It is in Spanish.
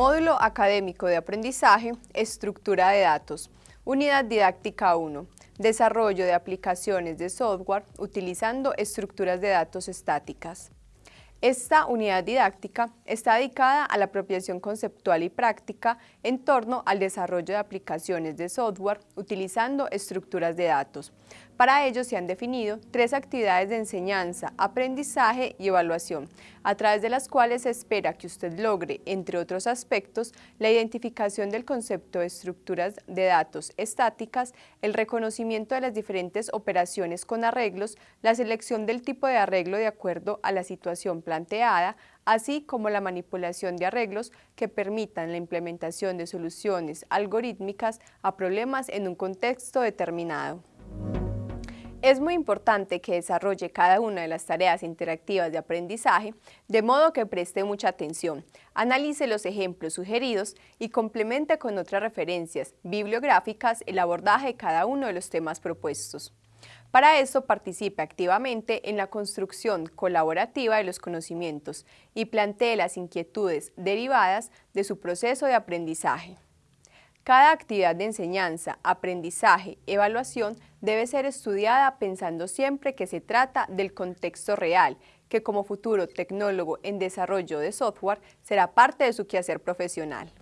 Módulo Académico de Aprendizaje, Estructura de Datos. Unidad Didáctica 1. Desarrollo de aplicaciones de software utilizando estructuras de datos estáticas. Esta unidad didáctica está dedicada a la apropiación conceptual y práctica en torno al desarrollo de aplicaciones de software utilizando estructuras de datos. Para ello se han definido tres actividades de enseñanza, aprendizaje y evaluación, a través de las cuales se espera que usted logre, entre otros aspectos, la identificación del concepto de estructuras de datos estáticas, el reconocimiento de las diferentes operaciones con arreglos, la selección del tipo de arreglo de acuerdo a la situación así como la manipulación de arreglos que permitan la implementación de soluciones algorítmicas a problemas en un contexto determinado. Es muy importante que desarrolle cada una de las tareas interactivas de aprendizaje, de modo que preste mucha atención, analice los ejemplos sugeridos y complemente con otras referencias bibliográficas el abordaje de cada uno de los temas propuestos. Para eso participe activamente en la construcción colaborativa de los conocimientos y plantee las inquietudes derivadas de su proceso de aprendizaje. Cada actividad de enseñanza, aprendizaje, evaluación debe ser estudiada pensando siempre que se trata del contexto real, que como futuro tecnólogo en desarrollo de software será parte de su quehacer profesional.